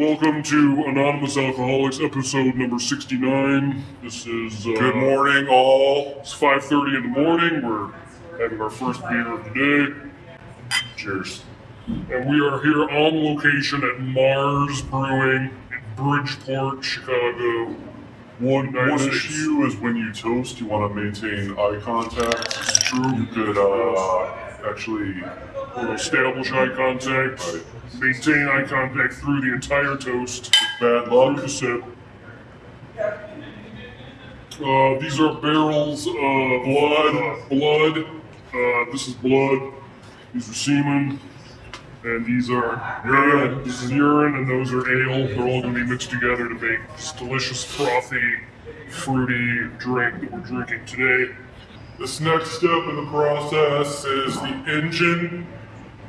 Welcome to Anonymous Alcoholics, episode number 69. This is uh, Good morning, all. It's 5:30 in the morning. We're having our first beer of the day, Cheers. and we are here on location at Mars Brewing in Bridgeport, Chicago. One, Nice. issue is when you toast, you want to maintain eye contact. It's true. You could uh, actually, establish eye contact, maintain eye contact through the entire toast. bad luck. the sip. Uh, these are barrels of blood. blood. Uh, this is blood. These are semen. And these are urine. This is urine, and those are ale. They're all going to be mixed together to make this delicious, frothy, fruity drink that we're drinking today. This next step in the process is the engine.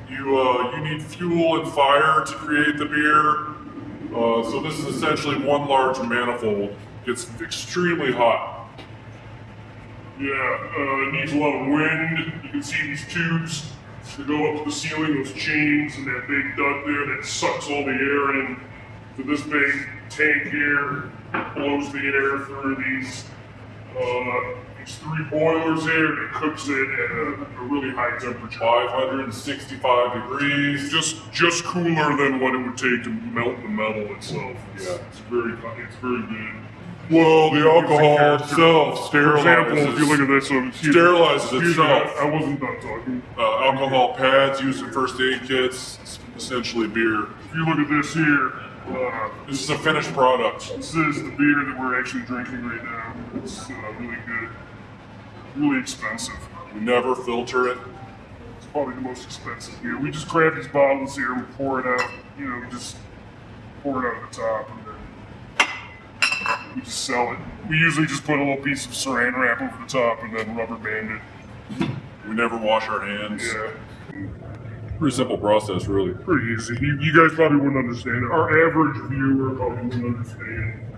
You uh, you need fuel and fire to create the beer. Uh, so this is essentially one large manifold. Gets extremely hot. Yeah, uh, it needs a lot of wind. You can see these tubes that go up to the ceiling, those chains, and that big duct there that sucks all the air in. So this big tank here blows the air through these uh, three boilers here, and it cooks it at a, a really high temperature. 565 degrees. Just just cooler than what it would take to melt the metal itself. It's, Yeah. it's very it's very good. Well, the alcohol itself For example, sterilizes. if you look at this, so Sterilizes excuse itself. I, I wasn't done talking. uh, alcohol pads used in first aid kits. It's essentially beer. If you look at this here, uh, This is a finished product. this is the beer that we're actually drinking right now. It's uh, really good, really expensive. We never filter it. It's probably the most expensive beer. We just grab these bottles here and pour it out. You know, we just pour it out of the top and then we just sell it. We usually just put a little piece of saran wrap over the top and then rubber band it. We never wash our hands. Yeah. Pretty simple process, really. pretty easy. You, you guys probably wouldn't understand it. Our average viewer probably wouldn't understand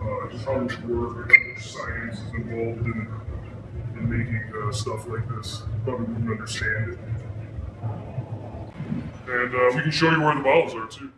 uh, just how much work and how much science is involved in, in making uh, stuff like this. Probably wouldn't understand it. And uh, we can show you where the bottles are too.